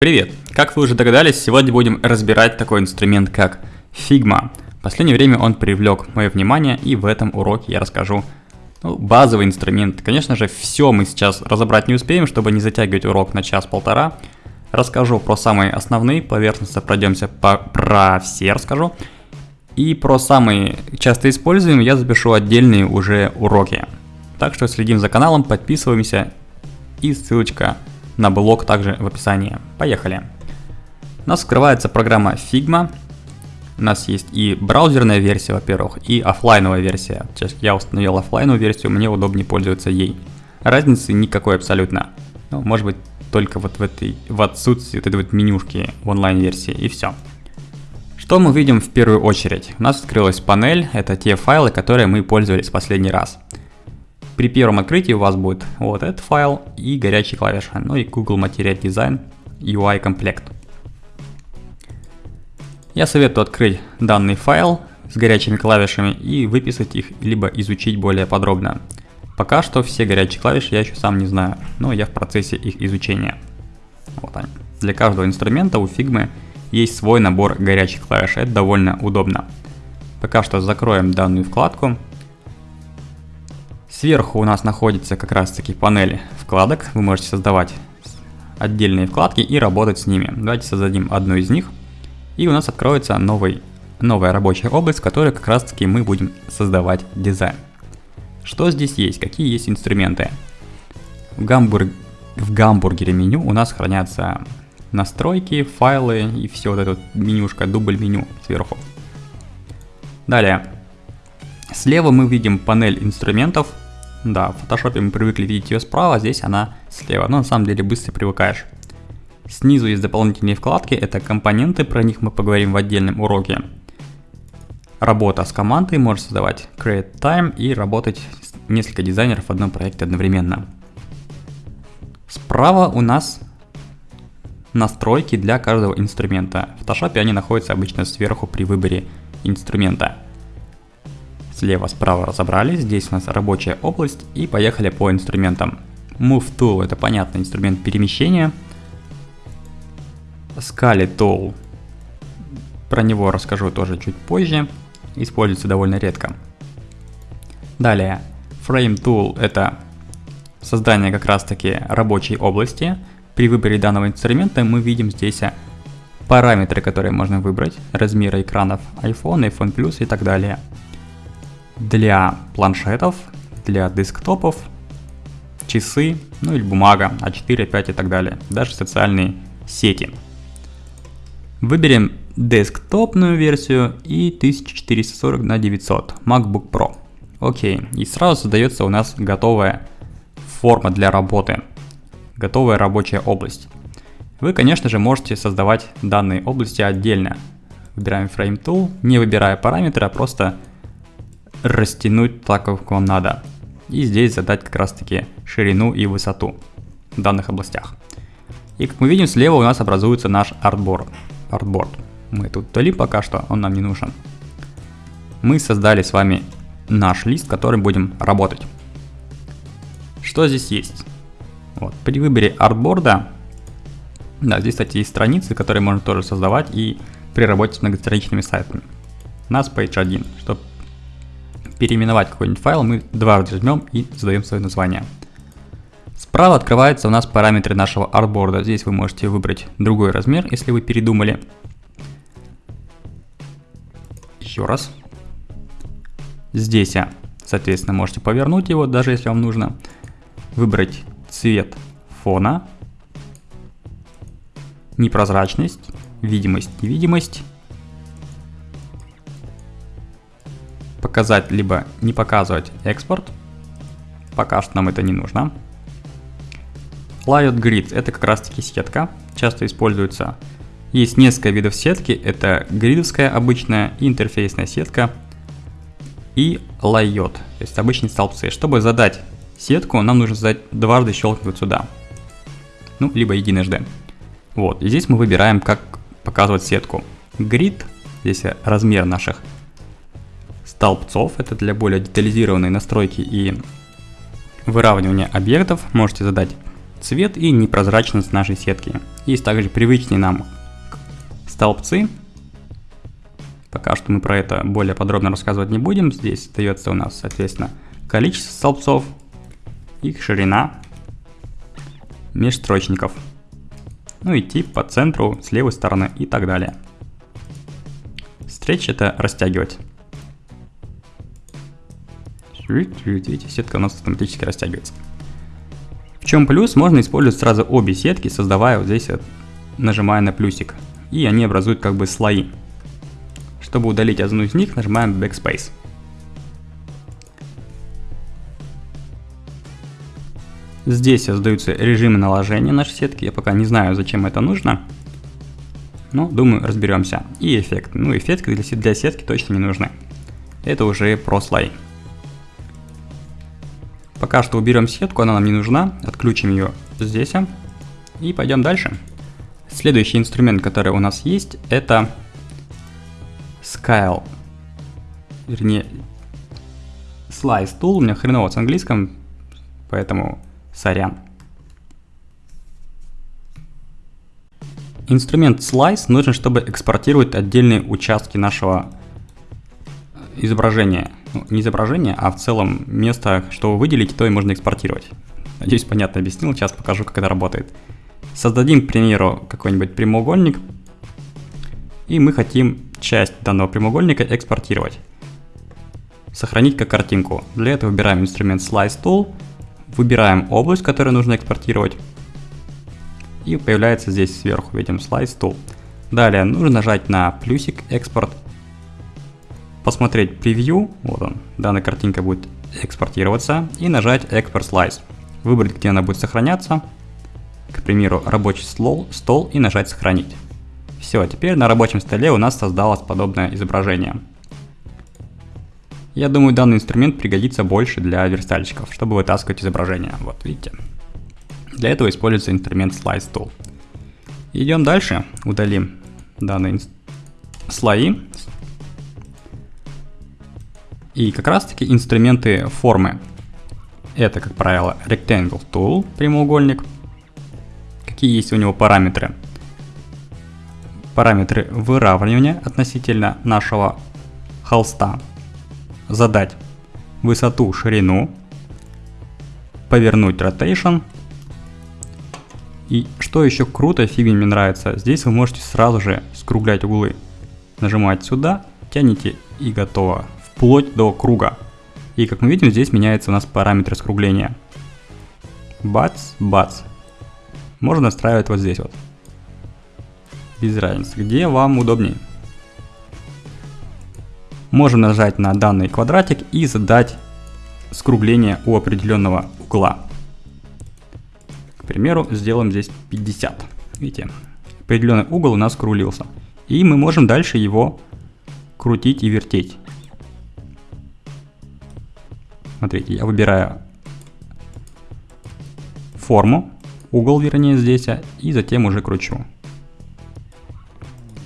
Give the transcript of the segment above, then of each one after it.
Привет! Как вы уже догадались, сегодня будем разбирать такой инструмент, как Figma. В последнее время он привлек мое внимание, и в этом уроке я расскажу ну, базовый инструмент. Конечно же, все мы сейчас разобрать не успеем, чтобы не затягивать урок на час-полтора. Расскажу про самые основные, поверхностно пройдемся по, про все расскажу. И про самые часто используемые я запишу отдельные уже уроки. Так что следим за каналом, подписываемся и ссылочка на блог также в описании. Поехали. У нас открывается программа Figma. У нас есть и браузерная версия, во-первых, и офлайновая версия. Сейчас я установил офлайновую версию, мне удобнее пользоваться ей. Разницы никакой абсолютно. Ну, может быть, только вот в этой, в отсутствии вот этой вот менюшки в онлайн-версии, и все. Что мы видим в первую очередь? У нас открылась панель, это те файлы, которые мы пользовались в последний раз. При первом открытии у вас будет вот этот файл и горячие клавиши, ну и Google Material Design UI комплект. Я советую открыть данный файл с горячими клавишами и выписать их, либо изучить более подробно. Пока что все горячие клавиши я еще сам не знаю, но я в процессе их изучения. Вот они. Для каждого инструмента у Figma есть свой набор горячих клавиш, это довольно удобно. Пока что закроем данную вкладку Сверху у нас находится как раз таки панель вкладок. Вы можете создавать отдельные вкладки и работать с ними. Давайте создадим одну из них. И у нас откроется новый, новая рабочая область, в которой как раз таки мы будем создавать дизайн. Что здесь есть? Какие есть инструменты? В, гамбург... в гамбургере меню у нас хранятся настройки, файлы и все вот это вот менюшка, дубль меню сверху. Далее, слева мы видим панель инструментов, да, в фотошопе мы привыкли видеть ее справа, а здесь она слева, но на самом деле быстро привыкаешь. Снизу есть дополнительные вкладки, это компоненты, про них мы поговорим в отдельном уроке. Работа с командой, можно создавать Create Time и работать несколько дизайнеров в одном проекте одновременно. Справа у нас настройки для каждого инструмента. В Photoshop они находятся обычно сверху при выборе инструмента слева-справа разобрались, здесь у нас рабочая область и поехали по инструментам. Move Tool это понятно, инструмент перемещения. Scali Tool, про него расскажу тоже чуть позже, используется довольно редко. Далее, Frame Tool это создание как раз таки рабочей области. При выборе данного инструмента мы видим здесь параметры, которые можно выбрать, размеры экранов iPhone, iPhone Plus и так далее для планшетов, для десктопов, часы, ну или бумага, А4, А5 и так далее, даже социальные сети. Выберем десктопную версию и 1440 на 900 MacBook Pro. Окей, и сразу создается у нас готовая форма для работы, готовая рабочая область. Вы, конечно же, можете создавать данные области отдельно. Выбираем Frame Tool, не выбирая параметры, а просто растянуть так, как вам надо. И здесь задать как раз таки ширину и высоту в данных областях. И как мы видим, слева у нас образуется наш артборд. артборд. Мы тут удалим пока что, он нам не нужен. Мы создали с вами наш лист, которым будем работать. Что здесь есть? Вот, при выборе артборда, да, здесь, кстати, есть страницы, которые можно тоже создавать и при работе с многостраничными сайтами. У нас page 1. Чтобы переименовать какой-нибудь файл, мы дважды жмем и задаем свое название. Справа открываются у нас параметры нашего артборда. Здесь вы можете выбрать другой размер, если вы передумали. Еще раз. Здесь, соответственно, можете повернуть его, даже если вам нужно. Выбрать цвет фона, непрозрачность, видимость, невидимость показать, либо не показывать экспорт. Пока что нам это не нужно. Layout Grid это как раз таки сетка, часто используется. Есть несколько видов сетки, это гридовская обычная, интерфейсная сетка и layout, то есть обычные столбцы. Чтобы задать сетку, нам нужно задать дважды щелкнуть сюда, ну, либо единожды. Вот, и здесь мы выбираем, как показывать сетку. Grid, здесь размер наших столбцов, это для более детализированной настройки и выравнивания объектов. Можете задать цвет и непрозрачность нашей сетки. Есть также привычные нам столбцы. Пока что мы про это более подробно рассказывать не будем. Здесь дается у нас, соответственно, количество столбцов, их ширина, межстрочников. Ну и тип по центру, с левой стороны и так далее. Stretch это растягивать. Видите, сетка у нас автоматически растягивается. В чем плюс? Можно использовать сразу обе сетки, создавая вот здесь, нажимая на плюсик. И они образуют как бы слои. Чтобы удалить одну из них, нажимаем Backspace. Здесь создаются режимы наложения нашей сетки. Я пока не знаю, зачем это нужно. Но думаю, разберемся. И эффект. Ну, эффекты для, сетки точно не нужны. Это уже про слой. Пока что уберем сетку, она нам не нужна. Отключим ее здесь. И пойдем дальше. Следующий инструмент, который у нас есть, это Scale. Вернее, Slice Tool. У меня хреново с английском, поэтому сорян. Инструмент Slice нужен, чтобы экспортировать отдельные участки нашего изображения. Ну, не изображение, а в целом место, что вы выделите, то и можно экспортировать. Надеюсь, понятно объяснил, сейчас покажу, как это работает. Создадим, к примеру, какой-нибудь прямоугольник, и мы хотим часть данного прямоугольника экспортировать. Сохранить как картинку. Для этого выбираем инструмент Slice Tool, выбираем область, которую нужно экспортировать, и появляется здесь сверху, видим, Slice Tool. Далее нужно нажать на плюсик экспорт, посмотреть превью, вот он, данная картинка будет экспортироваться, и нажать Export Slice. Выбрать, где она будет сохраняться, к примеру, рабочий стол, стол и нажать сохранить. Все, теперь на рабочем столе у нас создалось подобное изображение. Я думаю, данный инструмент пригодится больше для верстальщиков, чтобы вытаскивать изображение. Вот, видите. Для этого используется инструмент Slice Tool. Идем дальше, удалим данные слои. И как раз таки инструменты формы. Это, как правило, Rectangle Tool, прямоугольник. Какие есть у него параметры? Параметры выравнивания относительно нашего холста. Задать высоту, ширину, повернуть rotation и что еще круто, фигня мне нравится, здесь вы можете сразу же скруглять углы. Нажимаете сюда, тянете и готово. Вплоть до круга. И как мы видим, здесь меняется у нас параметр скругления. Бац, бац. Можно настраивать вот здесь вот. Без разницы, где вам удобнее. Можем нажать на данный квадратик и задать скругление у определенного угла примеру, сделаем здесь 50. Видите, определенный угол у нас скрулился. И мы можем дальше его крутить и вертеть. Смотрите, я выбираю форму, угол вернее здесь, и затем уже кручу.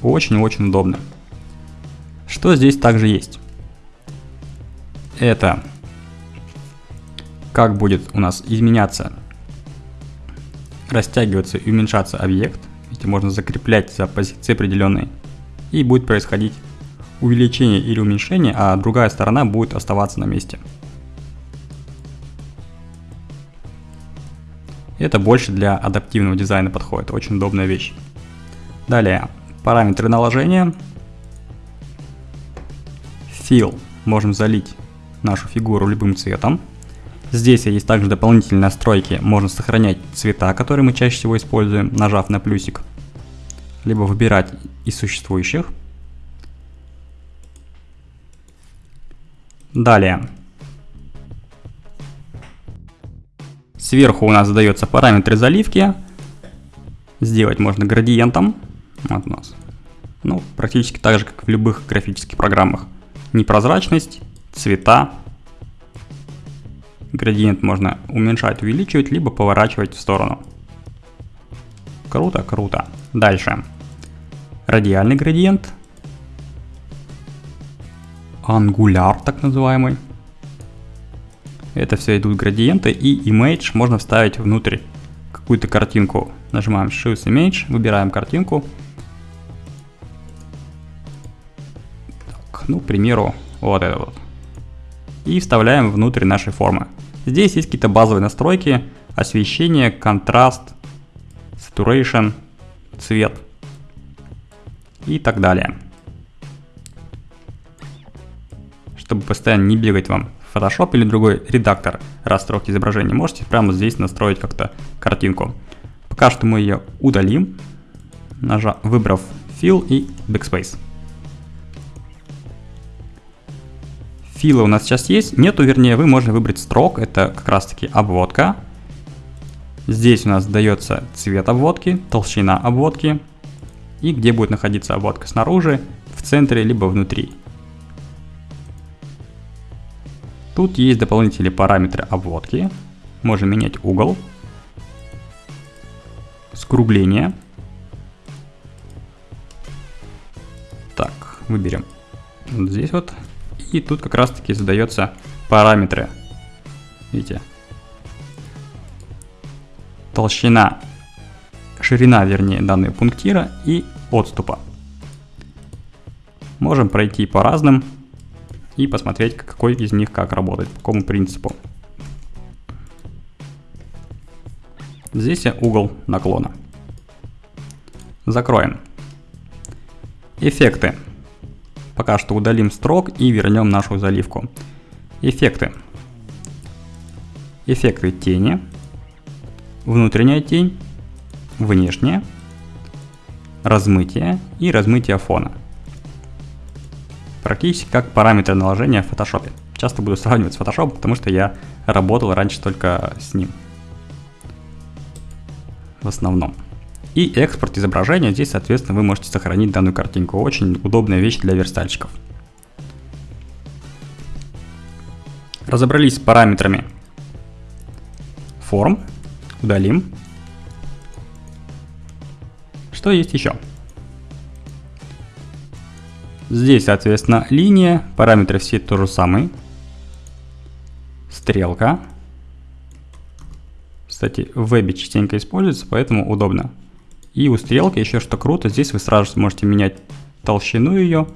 Очень-очень удобно. Что здесь также есть? Это как будет у нас изменяться растягиваться и уменьшаться объект, видите, можно закреплять за позиции определенные, и будет происходить увеличение или уменьшение, а другая сторона будет оставаться на месте. Это больше для адаптивного дизайна подходит, очень удобная вещь. Далее, параметры наложения. Fill, можем залить нашу фигуру любым цветом. Здесь есть также дополнительные настройки, можно сохранять цвета, которые мы чаще всего используем, нажав на плюсик, либо выбирать из существующих. Далее. Сверху у нас задается параметры заливки. Сделать можно градиентом. Вот у нас. Ну, практически так же, как в любых графических программах. Непрозрачность, цвета, Градиент можно уменьшать, увеличивать, либо поворачивать в сторону. Круто, круто. Дальше. Радиальный градиент. Ангуляр, так называемый. Это все идут градиенты и image можно вставить внутрь какую-то картинку. Нажимаем Choose Image, выбираем картинку. Так, ну, к примеру, вот это вот. И вставляем внутрь нашей формы. Здесь есть какие-то базовые настройки, освещение, контраст, saturation, цвет и так далее. Чтобы постоянно не бегать вам Photoshop или другой редактор расстройки изображения, можете прямо здесь настроить как-то картинку. Пока что мы ее удалим, нажав, выбрав Fill и Backspace. Филы у нас сейчас есть, нету, вернее, вы можете выбрать строк, это как раз таки обводка. Здесь у нас дается цвет обводки, толщина обводки и где будет находиться обводка снаружи, в центре либо внутри. Тут есть дополнительные параметры обводки. Можем менять угол, скругление. Так, выберем вот здесь вот. И тут как раз таки задается параметры. Видите? Толщина, ширина, вернее, данной пунктира и отступа. Можем пройти по разным и посмотреть, какой из них как работает, по какому принципу. Здесь угол наклона. Закроем. Эффекты. Пока что удалим строк и вернем нашу заливку. Эффекты. Эффекты тени. Внутренняя тень. Внешняя. Размытие и размытие фона практически как параметры наложения в Photoshop. Часто буду сравнивать с Photoshop, потому что я работал раньше только с ним. В основном. И экспорт изображения. Здесь, соответственно, вы можете сохранить данную картинку. Очень удобная вещь для верстальщиков. Разобрались с параметрами форм. Удалим. Что есть еще? Здесь, соответственно, линия, параметры все то же самые. Стрелка. Кстати, в вебе частенько используется, поэтому удобно. И у стрелки еще что круто, здесь вы сразу можете менять толщину ее.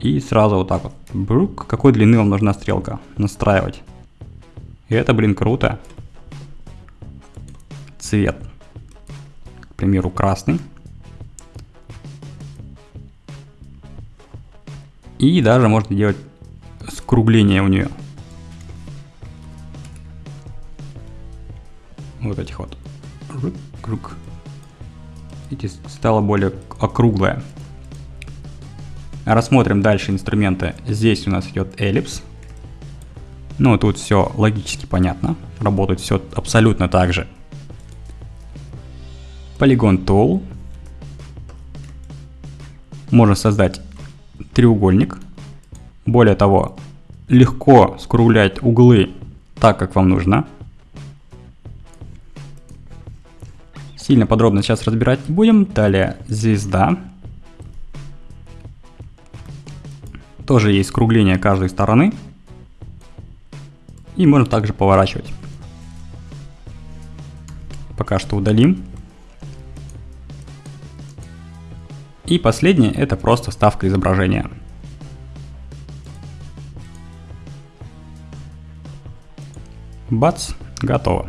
И сразу вот так вот, брук, какой длины вам нужна стрелка, настраивать. И это, блин, круто. Цвет. К примеру, красный. И даже можно делать скругление у нее. Вот этих вот. Круг. Видите, стало более округлое. Рассмотрим дальше инструменты. Здесь у нас идет эллипс. Ну, тут все логически понятно. Работает все абсолютно так же. Polygon Tool. Можно создать треугольник. Более того, легко скруглять углы так, как вам нужно. Сильно подробно сейчас разбирать не будем. Далее звезда. Тоже есть скругление каждой стороны. И можно также поворачивать. Пока что удалим. И последнее это просто ставка изображения. Бац, готово.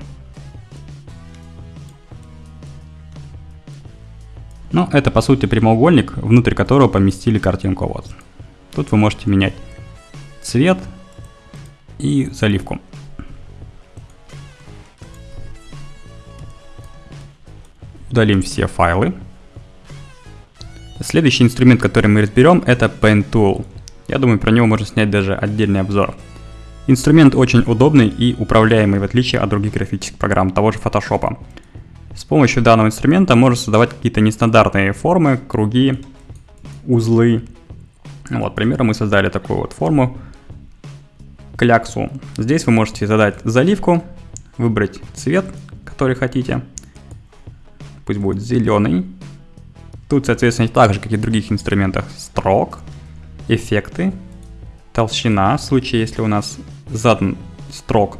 Ну, это по сути прямоугольник, внутрь которого поместили картинку. Вот. Тут вы можете менять цвет и заливку. Удалим все файлы. Следующий инструмент, который мы разберем, это Pen Tool. Я думаю, про него можно снять даже отдельный обзор. Инструмент очень удобный и управляемый, в отличие от других графических программ, того же Photoshop. С помощью данного инструмента можно создавать какие-то нестандартные формы, круги, узлы. Вот, к мы создали такую вот форму, кляксу. Здесь вы можете задать заливку, выбрать цвет, который хотите. Пусть будет зеленый, Тут, соответственно, так же, как и в других инструментах, строк, эффекты, толщина, в случае, если у нас задан строк.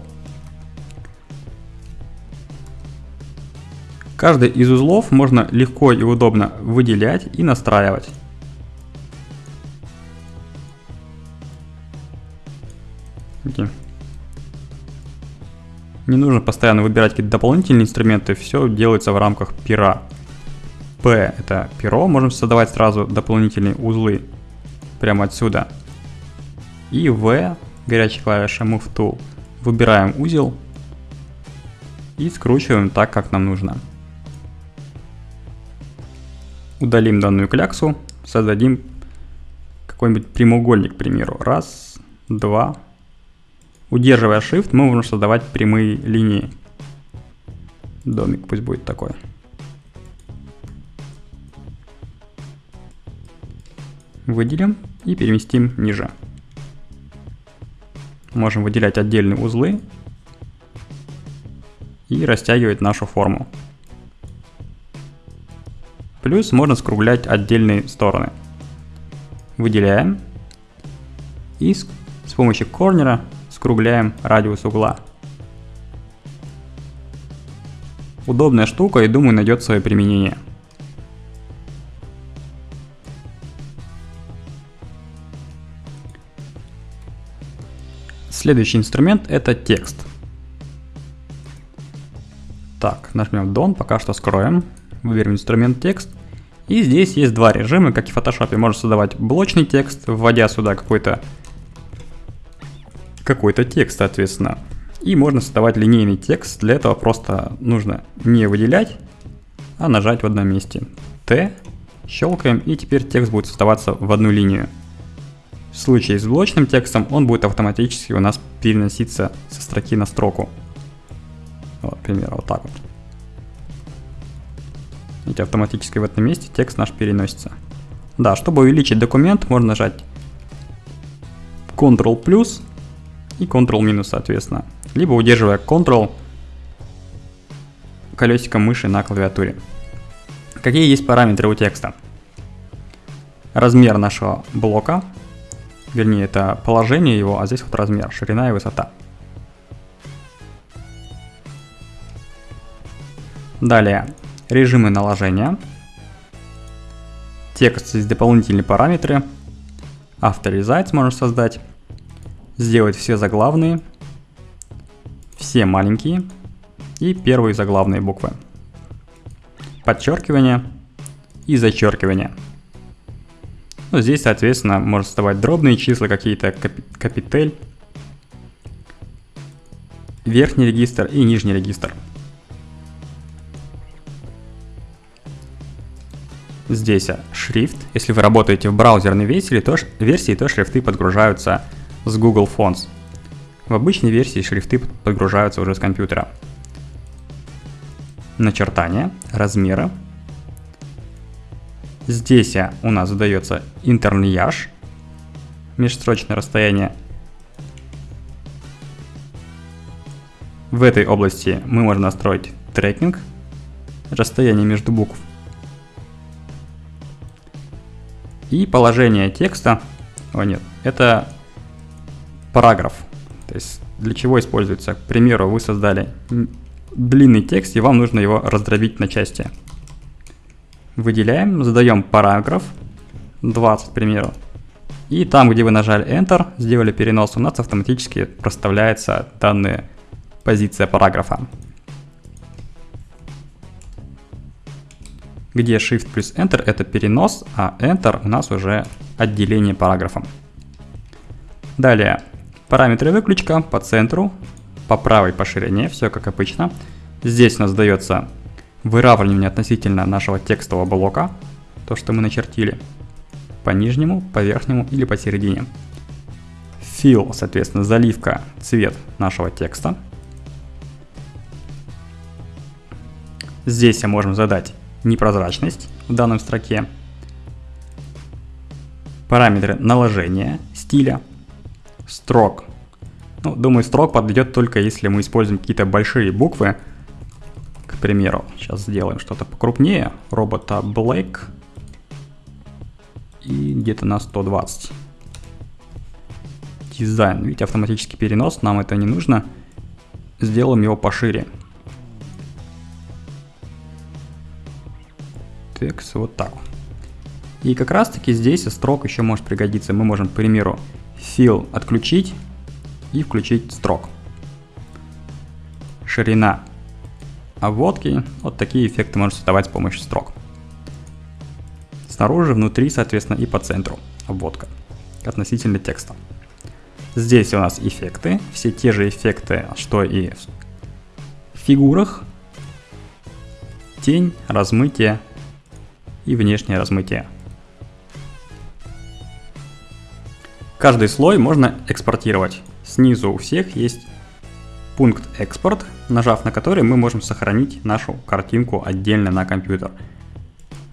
Каждый из узлов можно легко и удобно выделять и настраивать. Не нужно постоянно выбирать какие-то дополнительные инструменты, все делается в рамках пера. P это перо, можем создавать сразу дополнительные узлы прямо отсюда. И V, горячая клавиша Move Tool, выбираем узел и скручиваем так, как нам нужно. Удалим данную кляксу, создадим какой-нибудь прямоугольник, к примеру. Раз, два. Удерживая Shift, мы можем создавать прямые линии. Домик пусть будет такой. Выделим и переместим ниже. Можем выделять отдельные узлы и растягивать нашу форму. Плюс можно скруглять отдельные стороны. Выделяем и с, помощью корнера скругляем радиус угла. Удобная штука и думаю найдет свое применение. Следующий инструмент это текст. Так, нажмем Done, пока что скроем. Выберем инструмент текст. И здесь есть два режима, как и в Photoshop. Можно создавать блочный текст, вводя сюда какой-то какой-то текст, соответственно. И можно создавать линейный текст. Для этого просто нужно не выделять, а нажать в одном месте. Т, щелкаем, и теперь текст будет создаваться в одну линию. В случае с блочным текстом он будет автоматически у нас переноситься со строки на строку. Вот, пример, вот так вот. Видите, автоматически в этом месте текст наш переносится. Да, чтобы увеличить документ, можно нажать Ctrl плюс и Ctrl минус, соответственно. Либо удерживая Ctrl колесиком мыши на клавиатуре. Какие есть параметры у текста? Размер нашего блока, вернее это положение его, а здесь вот размер, ширина и высота. Далее, режимы наложения. Текст здесь дополнительные параметры. Авторизать можно создать. Сделать все заглавные, все маленькие и первые заглавные буквы. Подчеркивание и зачеркивание. Ну, здесь, соответственно, можно создавать дробные числа, какие-то капитель, верхний регистр и нижний регистр. Здесь шрифт. Если вы работаете в браузерной версии, то, версии, то шрифты подгружаются с Google Fonts. В обычной версии шрифты подгружаются уже с компьютера. Начертание, размеры. Здесь у нас задается интерлияж, межстрочное расстояние. В этой области мы можем настроить трекинг, расстояние между букв И положение текста, о нет, это параграф. То есть для чего используется? К примеру, вы создали длинный текст, и вам нужно его раздробить на части. Выделяем, задаем параграф, 20, к примеру. И там, где вы нажали Enter, сделали перенос, у нас автоматически проставляется данная позиция параграфа. где Shift плюс Enter это перенос, а Enter у нас уже отделение параграфом. Далее, параметры выключка по центру, по правой по ширине, все как обычно. Здесь у нас дается выравнивание относительно нашего текстового блока, то, что мы начертили, по нижнему, по верхнему или посередине. Fill, соответственно, заливка, цвет нашего текста. Здесь мы можем задать непрозрачность в данном строке, параметры наложения стиля, строк. Ну, думаю, строк подойдет только если мы используем какие-то большие буквы. К примеру, сейчас сделаем что-то покрупнее. Робота Black. И где-то на 120. Дизайн. Видите, автоматический перенос, нам это не нужно. Сделаем его пошире. Текст вот так. И как раз таки здесь строк еще может пригодиться. Мы можем, к примеру, fill отключить и включить строк. Ширина обводки. Вот такие эффекты можно создавать с помощью строк. Снаружи, внутри, соответственно, и по центру обводка относительно текста. Здесь у нас эффекты, все те же эффекты, что и в фигурах. Тень, размытие и внешнее размытие. Каждый слой можно экспортировать. Снизу у всех есть пункт экспорт, нажав на который мы можем сохранить нашу картинку отдельно на компьютер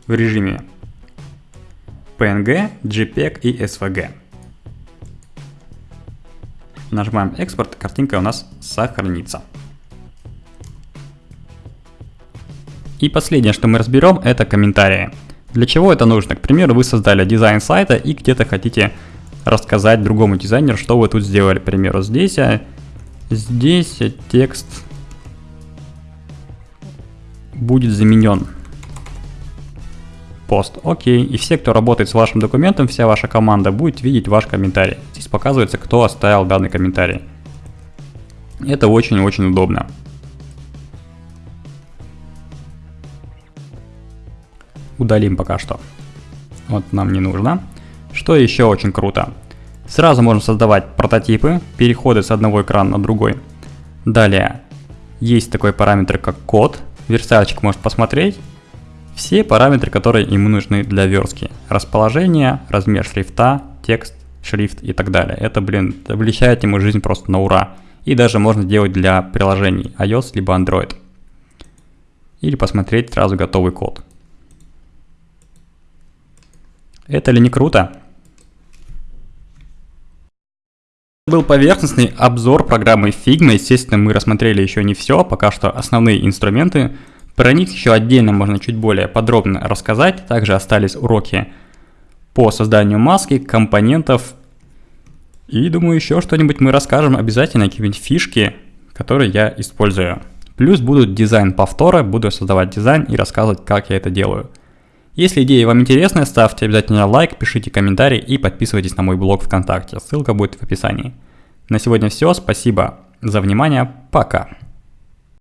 в режиме PNG, JPEG и SVG. Нажимаем экспорт, картинка у нас сохранится. И последнее, что мы разберем, это комментарии. Для чего это нужно? К примеру, вы создали дизайн сайта и где-то хотите рассказать другому дизайнеру, что вы тут сделали. К примеру, здесь, а, здесь текст будет заменен. Пост. Окей. И все, кто работает с вашим документом, вся ваша команда будет видеть ваш комментарий. Здесь показывается, кто оставил данный комментарий. Это очень-очень удобно. Удалим пока что. Вот нам не нужно. Что еще очень круто? Сразу можем создавать прототипы, переходы с одного экрана на другой. Далее, есть такой параметр как код. Верстальщик может посмотреть все параметры, которые ему нужны для верстки. Расположение, размер шрифта, текст, шрифт и так далее. Это, блин, облегчает ему жизнь просто на ура. И даже можно делать для приложений iOS либо Android. Или посмотреть сразу готовый код. Это ли не круто? Был поверхностный обзор программы Figma. Естественно, мы рассмотрели еще не все, пока что основные инструменты. Про них еще отдельно можно чуть более подробно рассказать. Также остались уроки по созданию маски, компонентов. И думаю, еще что-нибудь мы расскажем обязательно, какие-нибудь фишки, которые я использую. Плюс будут дизайн повтора, буду создавать дизайн и рассказывать, как я это делаю. Если идея вам интересная, ставьте обязательно лайк, пишите комментарий и подписывайтесь на мой блог ВКонтакте. Ссылка будет в описании. На сегодня все. Спасибо за внимание. Пока.